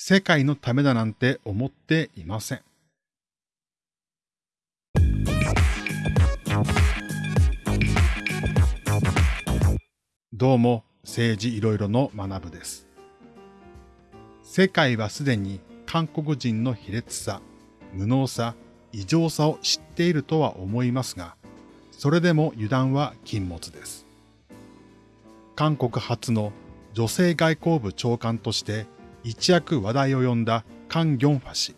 世界のためだなんて思っていません。どうも、政治いろいろの学部です。世界はすでに韓国人の卑劣さ、無能さ、異常さを知っているとは思いますが、それでも油断は禁物です。韓国初の女性外交部長官として一躍話題を呼んだカン・ギョンファ氏。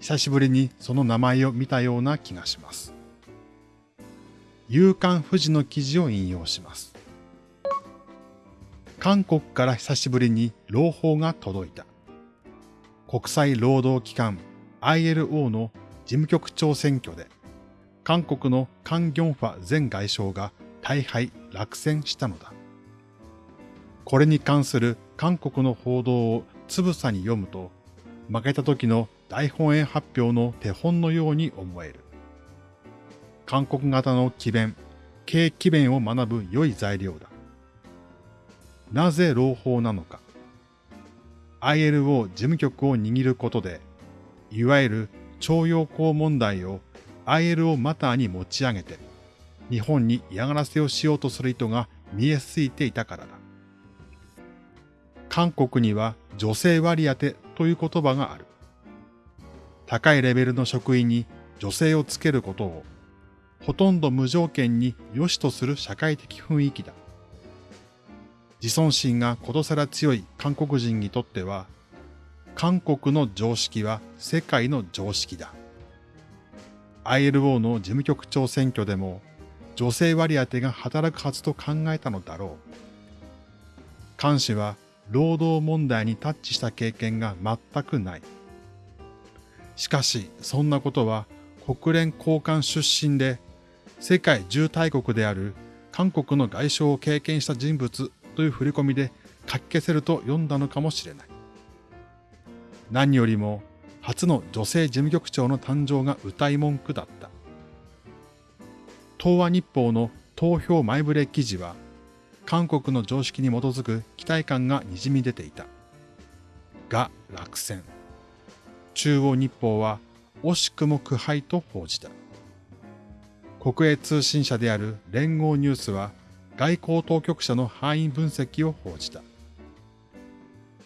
久しぶりにその名前を見たような気がします。夕刊富士の記事を引用します。韓国から久しぶりに朗報が届いた。国際労働機関 ILO の事務局長選挙で、韓国のカン・ギョンファ前外相が大敗落選したのだ。これに関する韓国の報道をつぶさに読むと、負けた時の大本営発表の手本のように思える。韓国型の奇弁、軽奇弁を学ぶ良い材料だ。なぜ朗報なのか。ILO 事務局を握ることで、いわゆる徴用工問題を ILO マターに持ち上げて、日本に嫌がらせをしようとする意図が見えすいていたからだ。韓国には女性割り当てという言葉がある。高いレベルの職員に女性をつけることを、ほとんど無条件に良しとする社会的雰囲気だ。自尊心がことさら強い韓国人にとっては、韓国の常識は世界の常識だ。ILO の事務局長選挙でも女性割り当てが働くはずと考えたのだろう。菅氏は労働問題にタッチした経験が全くない。しかし、そんなことは国連高官出身で世界重大国である韓国の外相を経験した人物という振り込みで書き消せると読んだのかもしれない。何よりも初の女性事務局長の誕生が歌い文句だった。東亜日報の投票前触れ記事は、韓国の常識に基づく期待感がにじみ出ていた。が落選。中央日報は惜しくも苦敗と報じた。国営通信社である連合ニュースは外交当局者の範囲分析を報じた。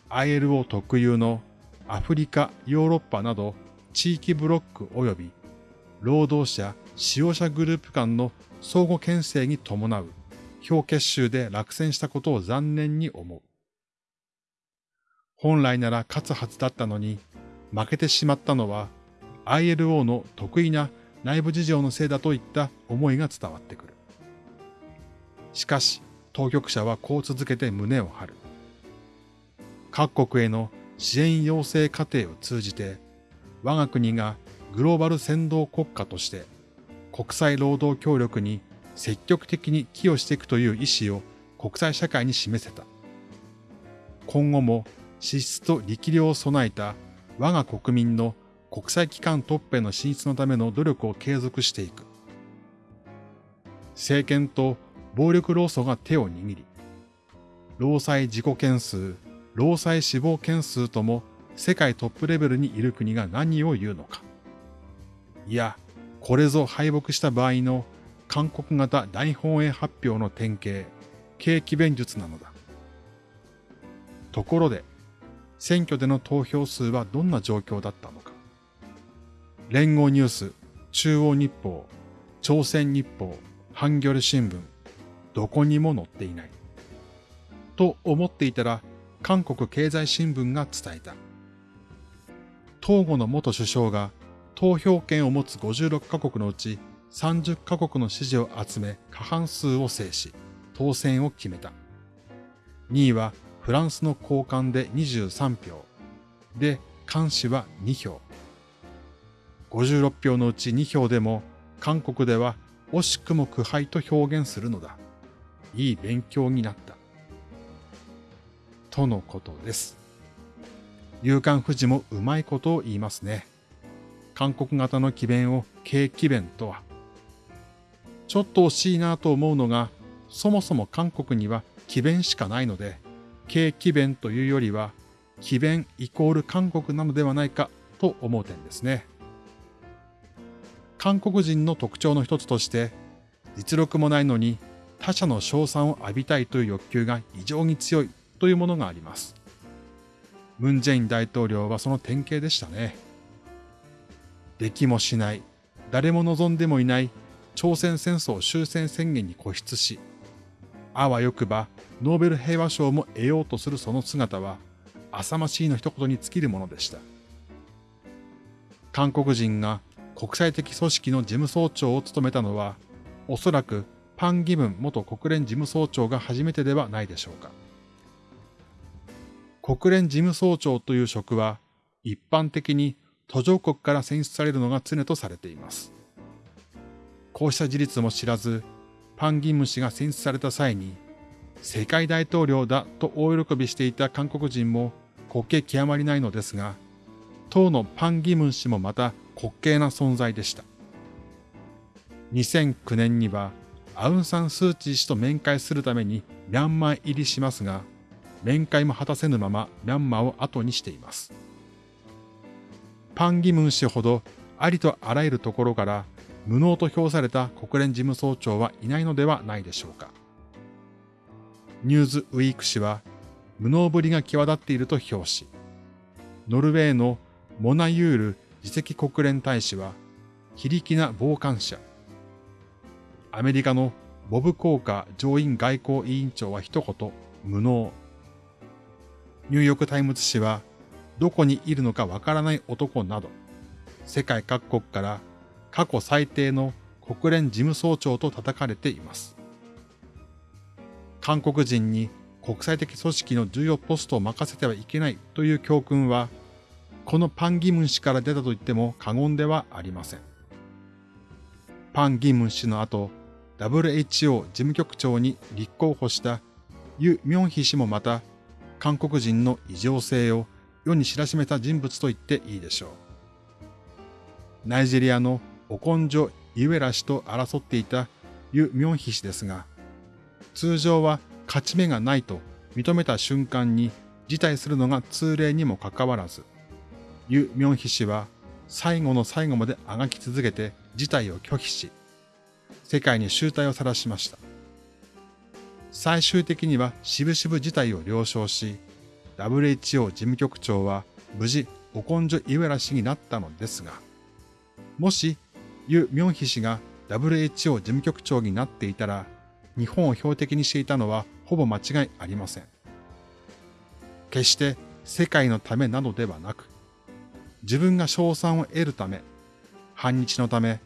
ILO 特有のアフリカ、ヨーロッパなど地域ブロック及び労働者、使用者グループ間の相互牽制に伴う表結集で落選したことを残念に思う。本来なら勝つはずだったのに負けてしまったのは ILO の得意な内部事情のせいだといった思いが伝わってくる。しかし、当局者はこう続けて胸を張る。各国への支援要請過程を通じて、我が国がグローバル先導国家として国際労働協力に積極的に寄与していくという意思を国際社会に示せた。今後も資質と力量を備えた我が国民の国際機関トップへの進出のための努力を継続していく。政権と暴力労組が手を握り、労災事故件数、労災死亡件数とも世界トップレベルにいる国が何を言うのか。いや、これぞ敗北した場合の韓国型大本営発表の典型、景気弁術なのだ。ところで、選挙での投票数はどんな状況だったのか。連合ニュース、中央日報、朝鮮日報、ハンギョレ新聞、どこにも載っていない。と思っていたら、韓国経済新聞が伝えた。東郷の元首相が投票権を持つ56カ国のうち30カ国の支持を集め過半数を制し、当選を決めた。2位はフランスの高官で23票。で、監視は2票。56票のうち2票でも韓国では惜しくも苦敗と表現するのだ。いい勉強になった。とのことです。夕刊富士もうまいことを言いますね。韓国型の奇弁を軽奇弁とは。ちょっと惜しいなと思うのが、そもそも韓国には奇弁しかないので、軽奇弁というよりは、奇弁イコール韓国なのではないかと思う点ですね。韓国人の特徴の一つとして、実力もないのに他者の称賛を浴びたいという欲求が異常に強いというものがあります。ムン・ジェイン大統領はその典型でしたね。できもしない、誰も望んでもいない朝鮮戦争終戦宣言に固執し、あわよくばノーベル平和賞も得ようとするその姿は、浅ましいの一言に尽きるものでした。韓国人が国際的組織の事務総長を務めたのは、おそらくパン・ギムン元国連事務総長が初めてではないでしょうか。国連事務総長という職は、一般的に途上国から選出されるのが常とされています。こうした事実も知らず、パン・ギム氏が選出された際に、世界大統領だと大喜びしていた韓国人も滑稽極まりないのですが、当のパン・ギム氏もまた滑稽な存在でした。2009年にはアウン・サン・スー・チー氏と面会するためにミャンマー入りしますが、面会も果たせぬままミャンマーを後にしています。パン・ギムン氏ほどありとあらゆるところから無能と評された国連事務総長はいないのではないでしょうか。ニューズウィーク氏は無能ぶりが際立っていると評し、ノルウェーのモナユール次席国連大使は非力な傍観者、アメリカのボブ・コーカー上院外交委員長は一言、無能。ニューヨークタイムズ紙は、どこにいるのかわからない男など、世界各国から過去最低の国連事務総長と叩かれています。韓国人に国際的組織の重要ポストを任せてはいけないという教訓は、このパン・ギムン氏から出たと言っても過言ではありません。パン・ギムン氏の後、WHO 事務局長に立候補したユ・ミョンヒ氏もまた韓国人の異常性を世に知らしめた人物と言っていいでしょう。ナイジェリアのオコンジョ・イウェラ氏と争っていたユ・ミョンヒ氏ですが、通常は勝ち目がないと認めた瞬間に辞退するのが通例にもかかわらず、ユ・ミョンヒ氏は最後の最後まであがき続けて辞退を拒否し、世界に集大を晒しました。最終的には渋々事態を了承し、WHO 事務局長は無事オコンジョ・イウェラ氏になったのですが、もしユ・ミョンヒ氏が WHO 事務局長になっていたら、日本を標的にしていたのはほぼ間違いありません。決して世界のためなどではなく、自分が賞賛を得るため、反日のため、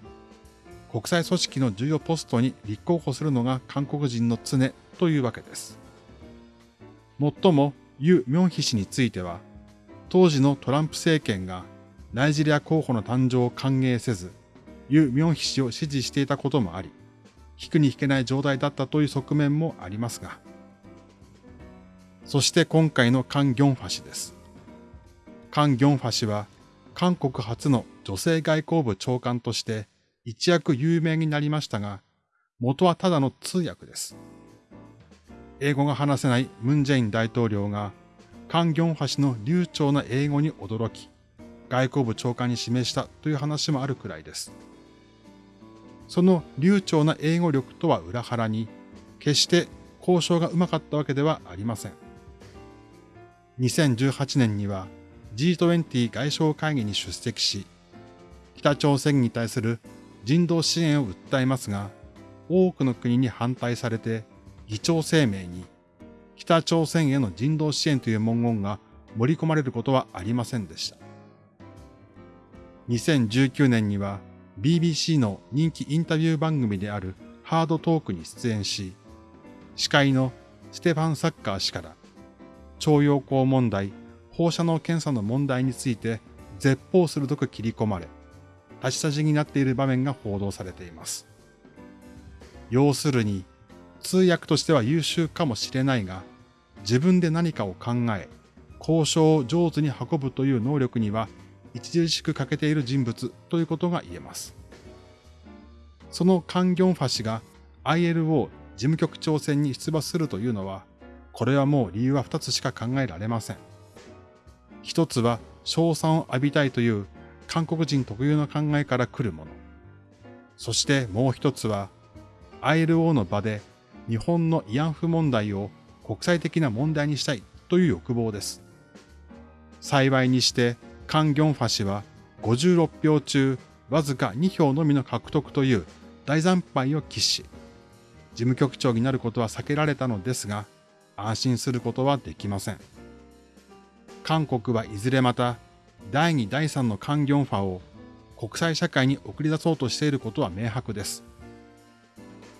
国際組織の重要ポストに立候補するのが韓国人の常というわけです。もっともユ・ミョンヒ氏については、当時のトランプ政権がナイジェリア候補の誕生を歓迎せず、ユ・ミョンヒ氏を支持していたこともあり、引くに引けない状態だったという側面もありますが、そして今回のカン・ギョンファ氏です。カン・ギョンファ氏は韓国初の女性外交部長官として一躍有名になりましたが、元はただの通訳です。英語が話せないムン・ジェイン大統領が、カン・ギョンファ氏の流暢な英語に驚き、外交部長官に指名したという話もあるくらいです。その流暢な英語力とは裏腹に、決して交渉がうまかったわけではありません。2018年には G20 外相会議に出席し、北朝鮮に対する人道支援を訴えますが、多くの国に反対されて、議長声明に北朝鮮への人道支援という文言が盛り込まれることはありませんでした。2019年には BBC の人気インタビュー番組であるハードトークに出演し、司会のステファン・サッカー氏から徴用工問題、放射能検査の問題について絶望鋭く切り込まれ、立ち去じになっている場面が報道されています。要するに、通訳としては優秀かもしれないが、自分で何かを考え、交渉を上手に運ぶという能力には著しく欠けている人物ということが言えます。そのカン・ギョンファ氏が ILO 事務局長選に出馬するというのは、これはもう理由は2つしか考えられません。一つは賞賛を浴びたいという韓国人特有の考えから来るもの。そしてもう一つは ILO の場で日本の慰安婦問題を国際的な問題にしたいという欲望です。幸いにしてカン・ギョンファ氏は56票中わずか2票のみの獲得という大惨敗を喫し、事務局長になることは避けられたのですが、安心することはできません。韓国はいずれまた第2第3のカン・ギョンファを国際社会に送り出そうとしていることは明白です。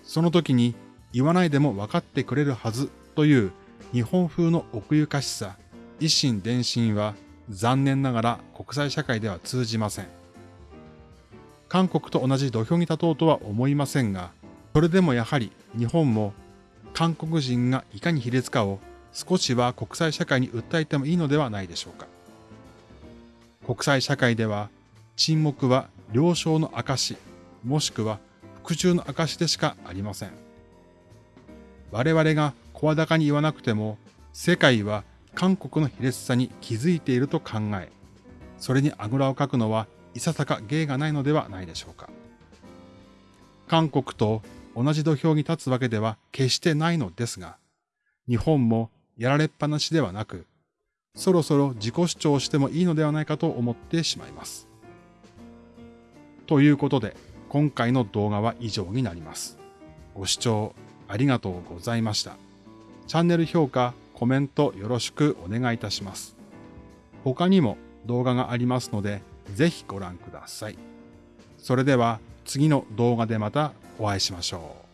その時に言わないでも分かってくれるはずという日本風の奥ゆかしさ、一心伝心は残念ながら国際社会では通じません。韓国と同じ土俵に立とうとは思いませんが、それでもやはり日本も韓国人がいかに卑劣かを少しは国際社会に訴えてもいいのではないでしょうか。国際社会では沈黙は了承の証、もしくは服従の証でしかありません。我々が声高に言わなくても、世界は韓国の卑劣さに気づいていると考え、それにあぐらをかくのはいささか芸がないのではないでしょうか。韓国と同じ土俵に立つわけでは決してないのですが、日本もやられっぱなしではなく、そろそろ自己主張してもいいのではないかと思ってしまいます。ということで、今回の動画は以上になります。ご視聴ありがとうございました。チャンネル評価、コメントよろしくお願いいたします。他にも動画がありますので、ぜひご覧ください。それでは次の動画でまたお会いしましょう。